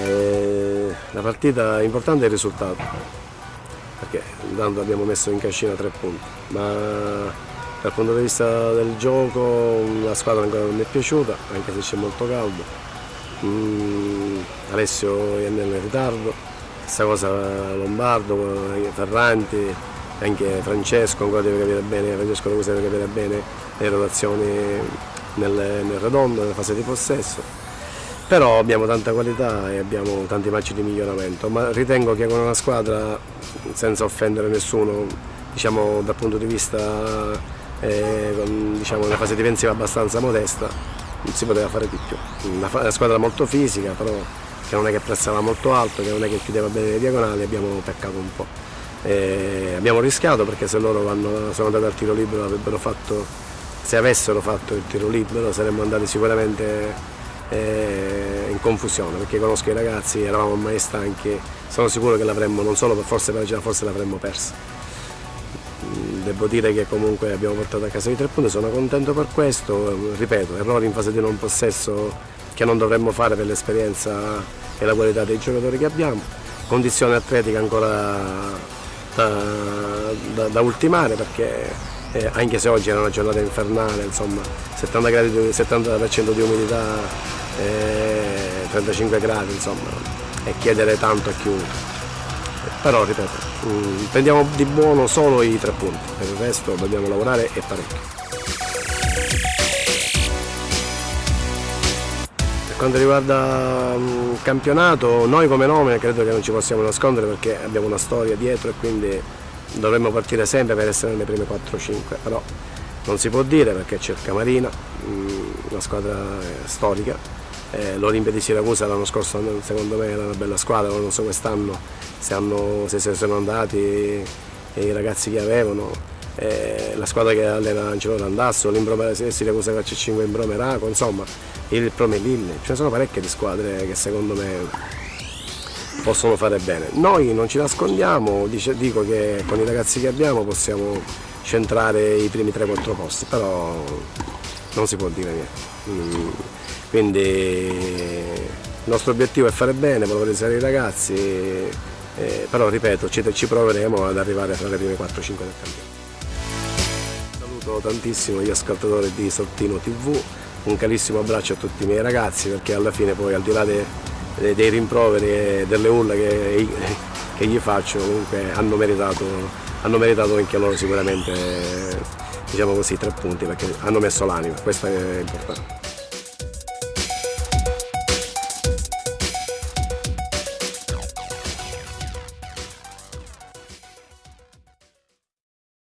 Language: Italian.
Eh, la partita importante è il risultato, perché intanto abbiamo messo in cascina tre punti, ma dal punto di vista del gioco la squadra ancora non mi è piaciuta, anche se c'è molto caldo. Mm, Alessio è nel ritardo, stessa cosa Lombardo, Ferranti, anche Francesco ancora deve capire bene, Francesco Rosa deve capire bene le rotazioni nel, nel redondo, nella fase di possesso. Però abbiamo tanta qualità e abbiamo tanti match di miglioramento, ma ritengo che con una squadra, senza offendere nessuno, diciamo, dal punto di vista eh, con diciamo, una fase difensiva abbastanza modesta, non si poteva fare di più. Una, una squadra molto fisica, però che non è che pressava molto alto, che non è che chiudeva bene le diagonali, abbiamo peccato un po'. E abbiamo rischiato perché se loro vanno, sono andati al tiro libero avrebbero fatto, se avessero fatto il tiro libero saremmo andati sicuramente eh, in confusione perché conosco i ragazzi, eravamo ormai stanchi, sono sicuro che l'avremmo non solo per forza per forse l'avremmo persa. Devo dire che comunque abbiamo portato a casa i tre punti, sono contento per questo, ripeto, errori in fase di non possesso che non dovremmo fare per l'esperienza e la qualità dei giocatori che abbiamo, condizione atletica ancora da, da, da ultimare perché eh, anche se oggi era una giornata infernale, insomma 70%, gradi, 70 di umidità, eh, 35 gradi, insomma, e chiedere tanto a chiunque. Però ripeto, mm, prendiamo di buono solo i tre punti, per il resto dobbiamo lavorare e parecchio. Per quanto riguarda il mm, campionato, noi come nome credo che non ci possiamo nascondere perché abbiamo una storia dietro e quindi dovremmo partire sempre per essere nelle prime 4-5, però non si può dire perché c'è il Camarina, mm, una squadra eh, storica, eh, l'Olimpia di Siracusa l'anno scorso secondo me era una bella squadra, non so quest'anno se, se, se sono andati i ragazzi che avevano, eh, la squadra che allena Angelo Randasso, l'Imbrome Siracusa Calcio 5 Imbrome Raco, insomma il Promelille, ce ne sono parecchie di squadre che secondo me possono fare bene. Noi non ci nascondiamo, dico che con i ragazzi che abbiamo possiamo centrare i primi 3-4 posti, però non si può dire niente. Mm, quindi il nostro obiettivo è fare bene, valorizzare i ragazzi, eh, però ripeto, ci, proveremo ad arrivare fra le prime 4-5 del campionato. Saluto tantissimo gli ascoltatori di Sottino TV, un carissimo abbraccio a tutti i miei ragazzi perché alla fine poi al di là dei dei rimproveri e delle urla che, che gli faccio comunque hanno meritato, hanno meritato anche loro sicuramente diciamo così, tre punti perché hanno messo l'anima, questo è importante.